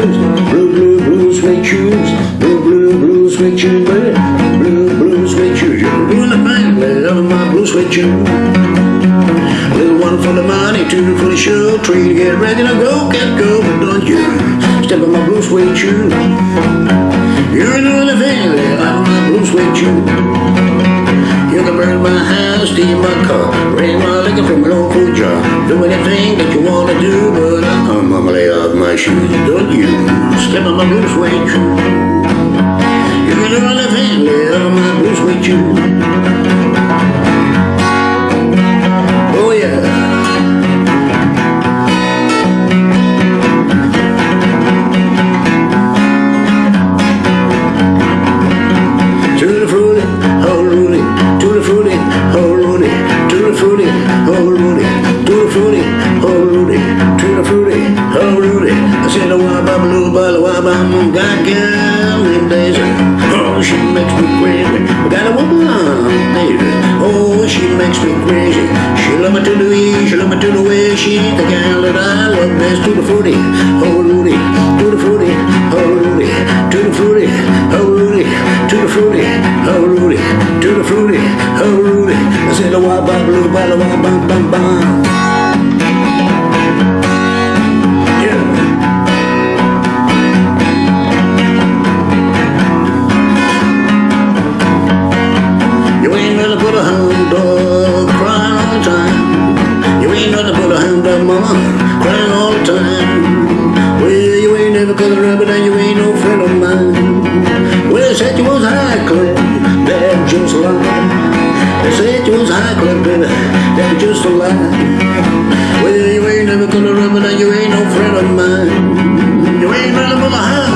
shoes, blue, blue, blue suede shoes, baby. Blue, blue suede shoes. You're doing the family of my blue suede shoes. Little one full of money, two full of show, three to get ready to go, can't go, but don't you step on my blue suede shoes. You're doing the family of my blue suede shoes. You can burn my house, steal my car, raise my liquor from an old food jar. Do anything that you wanna do, but gonna my. Don't you step on my blue suede shoes. You do anything, lay off my blue suede shoes. Makes me crazy. She love me to the way, she love me to the way. She's the girl that I love best. Tutti frutti, oh Rudy, tutti frutti, oh Rudy, tutti frutti, oh Rudy, tutti frutti, oh Rudy, tutti frutti, oh Rudy. I said, oh, wah ba blue ba wah bam bam bam. Cut a rabbit and you ain't no friend of mine. Well, they said you was high class, that just a lie. They said you was high class, baby, that just a lie. Well, you ain't never cut a rabbit and you ain't no friend of mine. You ain't nothing but a hound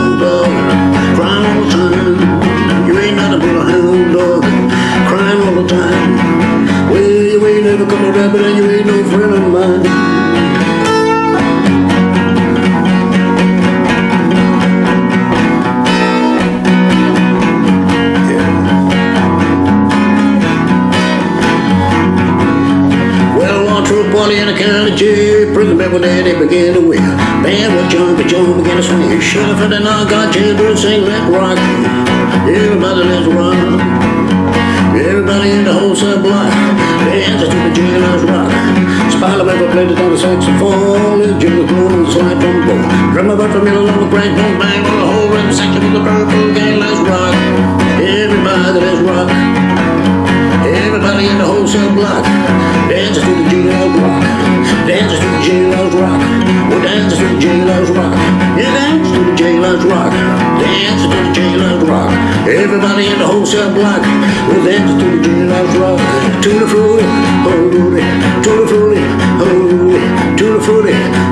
county jail. Prison bed with daddy began to wail. Band was jump, but John began to swing. Shut for the knock, got children sing let rock. Everybody let's rock. Everybody in the whole cell block. Dances to the jailhouse rock. Spider ever played it on the saxophone. Little Jimmy Bloom and slide trombone. Drummer about the middle of the crank, don't bang on the whole the section with the purple gang. Let's rock. Everybody let's rock. Everybody in the wholesale block jailhouse rock. Dances to the jailhouse rock. Everybody in the wholesale block will dance to the jailhouse rock. To the fruity, oh. To the fruity, oh. To the fruity,